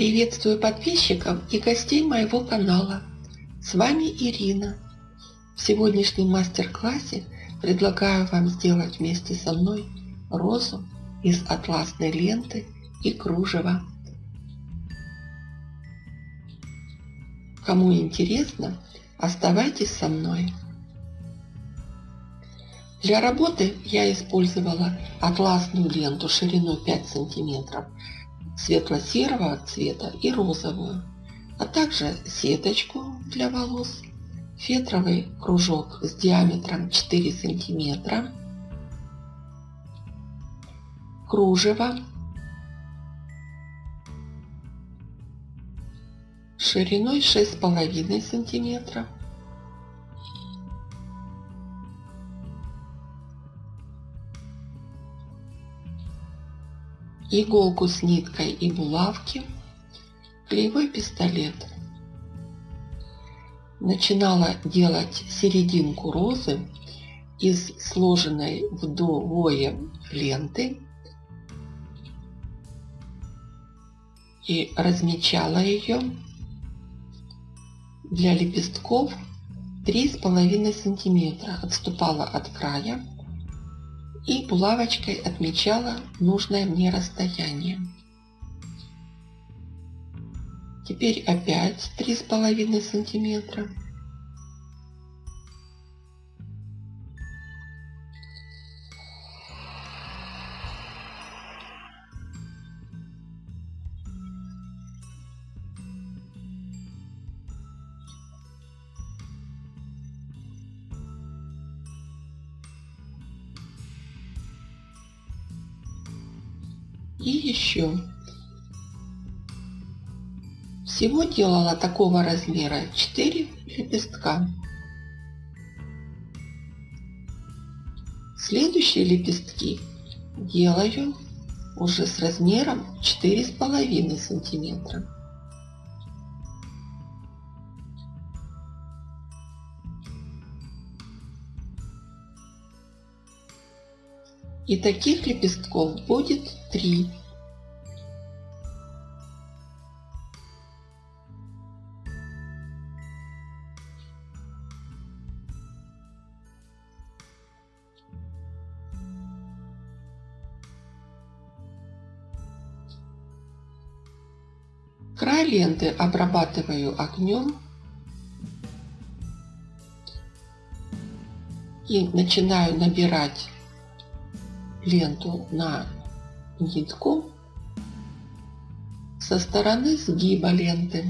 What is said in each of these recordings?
Приветствую подписчиков и гостей моего канала. С вами Ирина. В сегодняшнем мастер-классе предлагаю вам сделать вместе со мной розу из атласной ленты и кружева. Кому интересно, оставайтесь со мной. Для работы я использовала атласную ленту шириной 5 сантиметров светло-серого цвета и розовую, а также сеточку для волос, фетровый кружок с диаметром 4 сантиметра, кружево, шириной 6,5 сантиметра, иголку с ниткой и булавки, клеевой пистолет. Начинала делать серединку розы из сложенной вдвое ленты и размечала ее для лепестков 3,5 сантиметра отступала от края и булавочкой отмечала нужное мне расстояние. Теперь опять три с половиной сантиметра. Еще. Всего делала такого размера 4 лепестка. Следующие лепестки делаю уже с размером 4,5 сантиметра. И таких лепестков будет три. Край ленты обрабатываю огнем и начинаю набирать ленту на нитку со стороны сгиба ленты.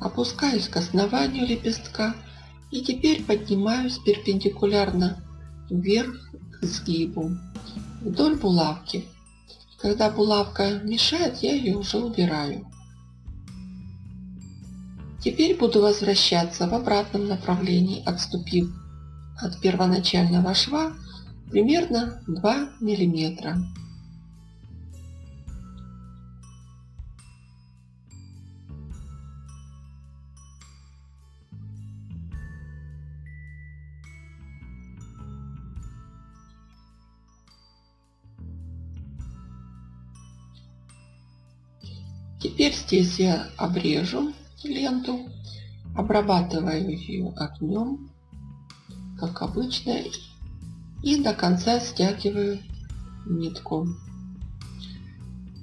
Опускаюсь к основанию лепестка и теперь поднимаюсь перпендикулярно вверх сгибу вдоль булавки. Когда булавка мешает, я ее уже убираю. Теперь буду возвращаться в обратном направлении, отступив от первоначального шва примерно 2 миллиметра. Здесь я обрежу ленту, обрабатываю ее огнем, как обычно, и до конца стягиваю нитку.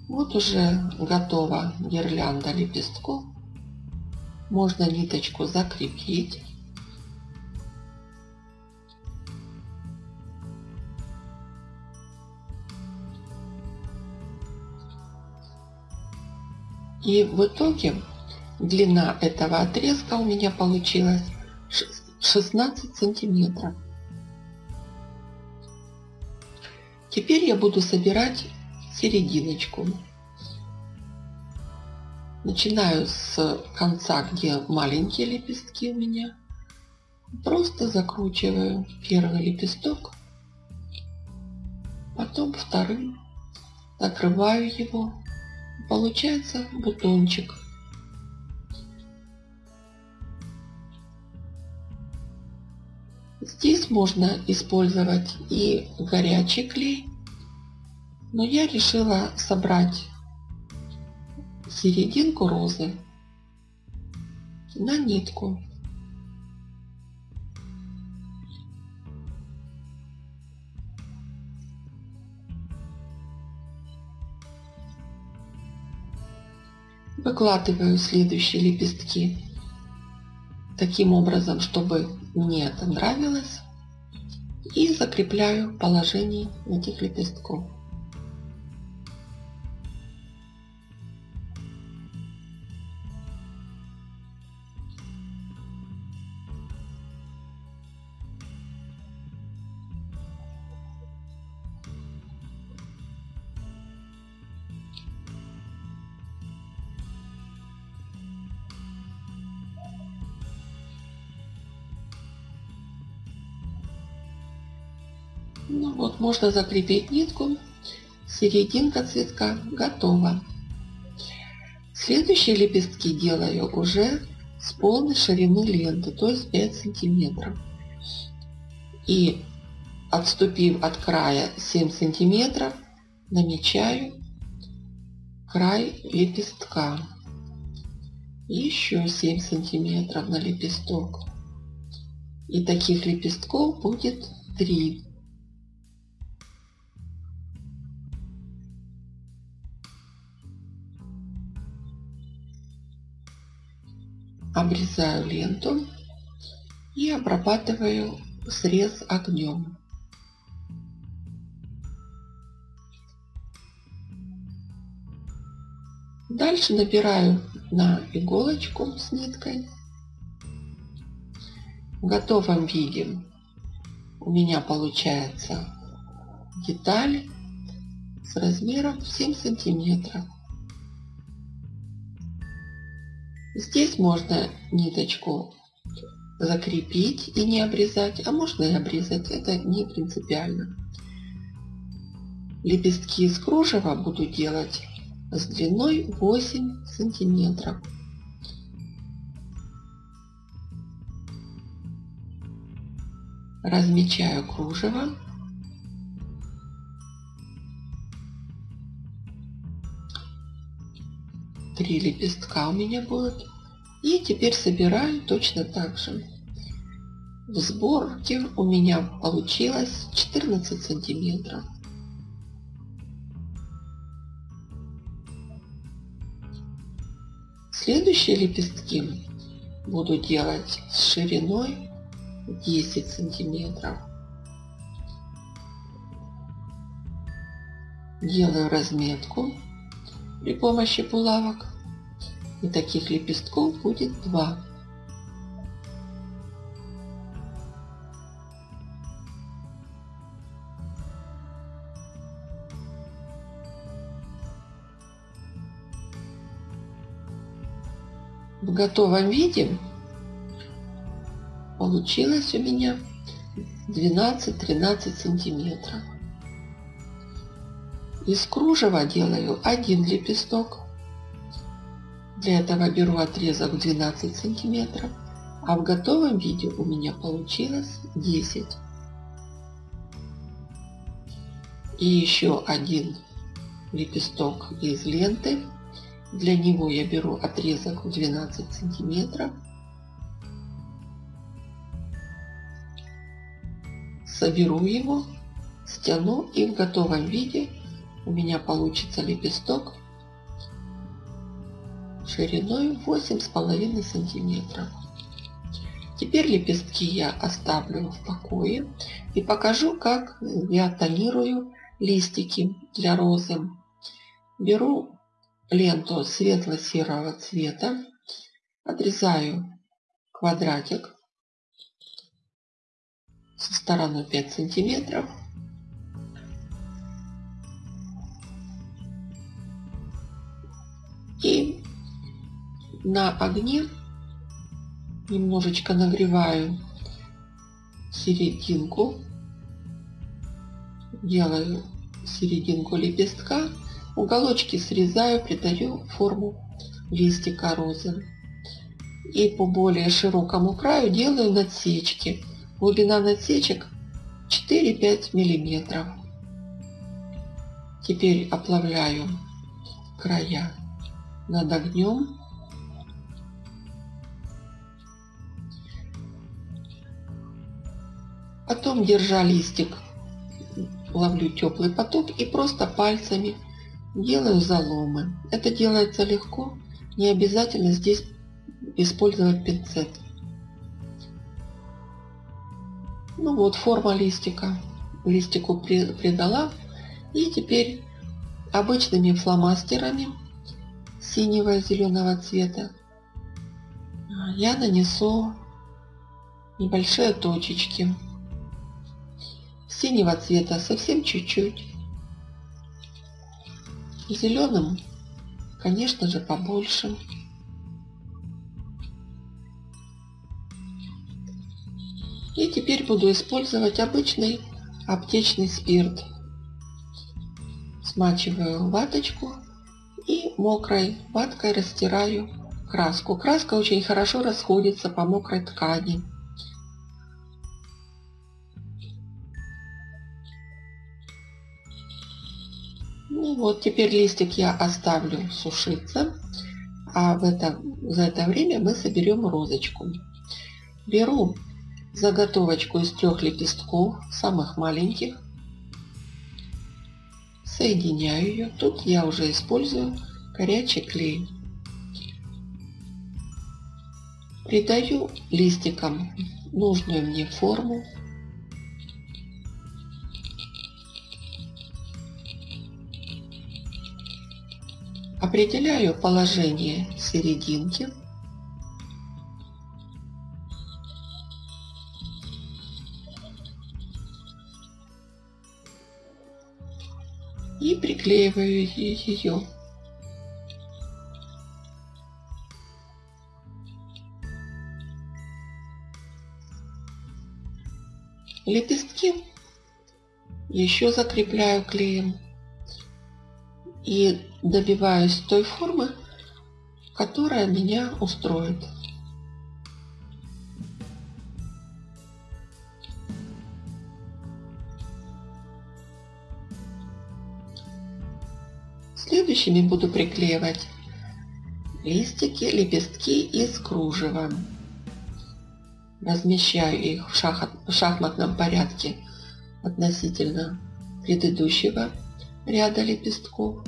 Вот уже готова гирлянда лепестков. Можно ниточку закрепить. И в итоге длина этого отрезка у меня получилась 16 сантиметров. Теперь я буду собирать серединочку. Начинаю с конца, где маленькие лепестки у меня. Просто закручиваю первый лепесток, потом вторым, накрываю его Получается бутончик. Здесь можно использовать и горячий клей, но я решила собрать серединку розы на нитку. Выкладываю следующие лепестки таким образом, чтобы мне это нравилось. И закрепляю положение этих лепестков. Ну вот, можно закрепить нитку. Серединка цветка готова. Следующие лепестки делаю уже с полной ширины ленты, то есть 5 сантиметров. И отступив от края 7 сантиметров, намечаю край лепестка. Еще 7 сантиметров на лепесток. И таких лепестков будет 3. Обрезаю ленту и обрабатываю срез огнем. Дальше набираю на иголочку с ниткой. В готовом виде у меня получается деталь с размером 7 сантиметров. Здесь можно ниточку закрепить и не обрезать, а можно и обрезать, это не принципиально. Лепестки из кружева буду делать с длиной 8 сантиметров. Размечаю кружево. Три лепестка у меня будет. И теперь собираю точно так же. В сборке у меня получилось 14 сантиметров. Следующие лепестки буду делать с шириной 10 сантиметров. Делаю разметку при помощи булавок. И таких лепестков будет два. В готовом виде получилось у меня 12-13 сантиметров. Из кружева делаю один лепесток. Для этого беру отрезок 12 сантиметров, а в готовом виде у меня получилось 10. И еще один лепесток из ленты. Для него я беру отрезок в 12 сантиметров. Соберу его, стяну и в готовом виде у меня получится лепесток шириной 8,5 сантиметров. Теперь лепестки я оставлю в покое и покажу, как я тонирую листики для розы. Беру ленту светло-серого цвета, отрезаю квадратик со стороной 5 сантиметров на огне немножечко нагреваю серединку, делаю серединку лепестка, уголочки срезаю, придаю форму листика розы. И по более широкому краю делаю надсечки. Глубина насечек 4-5 миллиметров. Теперь оплавляю края над огнем. Потом, держа листик, ловлю теплый поток и просто пальцами делаю заломы. Это делается легко, не обязательно здесь использовать пинцет. Ну вот, форма листика. Листику придала. И теперь обычными фломастерами синего и зеленого цвета я нанесу небольшие точечки. Синего цвета совсем чуть-чуть. Зеленым, конечно же, побольше. И теперь буду использовать обычный аптечный спирт. Смачиваю ваточку и мокрой ваткой растираю краску. Краска очень хорошо расходится по мокрой ткани. Вот, теперь листик я оставлю сушиться, а в это, за это время мы соберем розочку. Беру заготовочку из трех лепестков, самых маленьких. Соединяю ее. Тут я уже использую горячий клей. Придаю листикам нужную мне форму. Определяю положение серединки. и приклеиваю ее. Лепестки еще закрепляю клеем и добиваюсь той формы, которая меня устроит. Следующими буду приклеивать листики, лепестки из кружева. Размещаю их в, шах... в шахматном порядке относительно предыдущего ряда лепестков.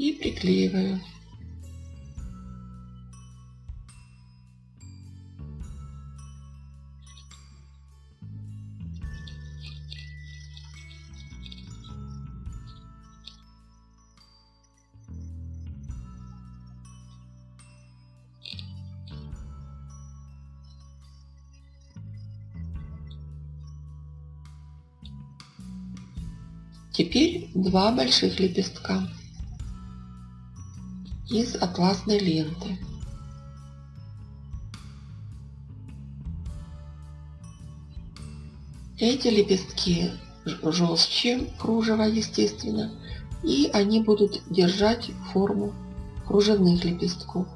и приклеиваю. Теперь два больших лепестка из атласной ленты. Эти лепестки жестче кружева, естественно, и они будут держать форму кружевных лепестков.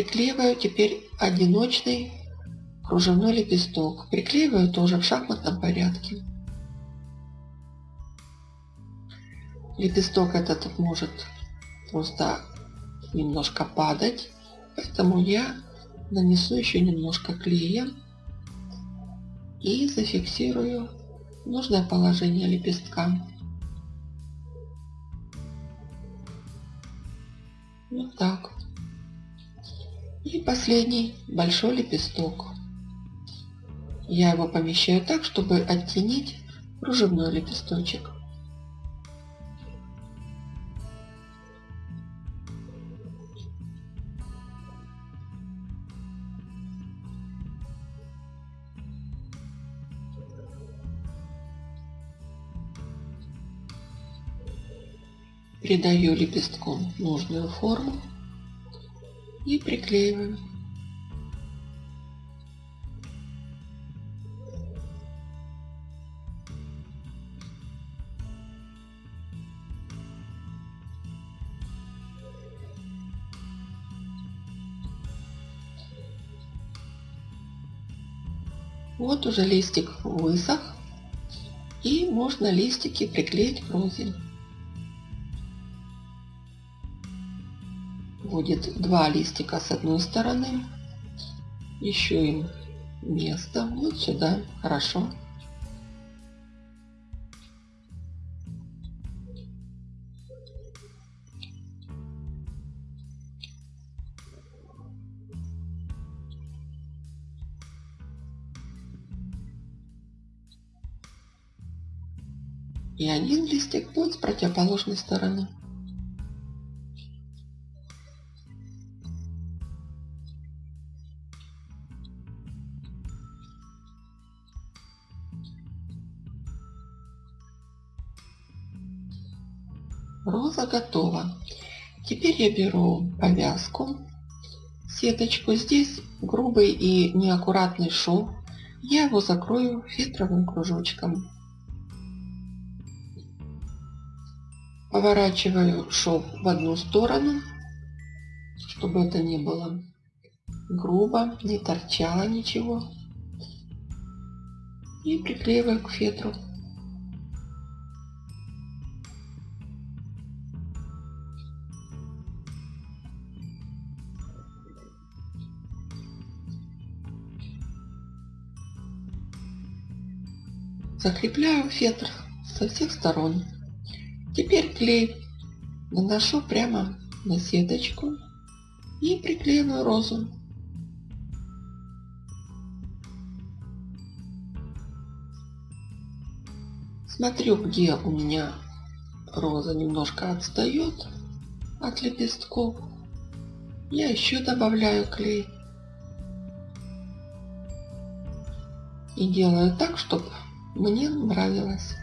Приклеиваю теперь одиночный кружевной лепесток. Приклеиваю тоже в шахматном порядке. Лепесток этот может просто немножко падать, поэтому я нанесу еще немножко клея и зафиксирую нужное положение лепестка. Вот так. И последний большой лепесток. Я его помещаю так, чтобы оттенить кружевной лепесточек. Придаю лепестком нужную форму и приклеиваю. Вот уже листик высох. И можно листики приклеить к розе. Будет два листика с одной стороны. Еще им место вот сюда. Хорошо. и один листик будет с противоположной стороны. Роза готова. Теперь я беру повязку, сеточку. Здесь грубый и неаккуратный шов. Я его закрою фетровым кружочком. Поворачиваю шов в одну сторону, чтобы это не было грубо, не торчало ничего. И приклеиваю к фетру. Закрепляю фетр со всех сторон. Теперь клей наношу прямо на сеточку и приклеиваю розу. Смотрю, где у меня роза немножко отстает от лепестков. Я еще добавляю клей. И делаю так, чтобы мне нравилось.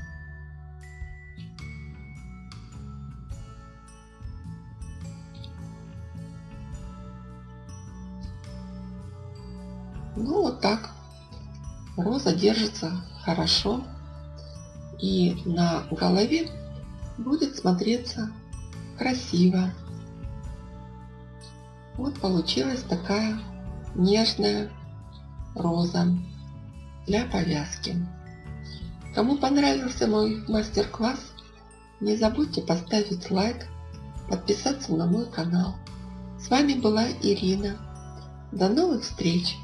Ну вот так. Роза держится хорошо. И на голове будет смотреться красиво. Вот получилась такая нежная роза для повязки. Кому понравился мой мастер-класс, не забудьте поставить лайк, подписаться на мой канал. С вами была Ирина. До новых встреч!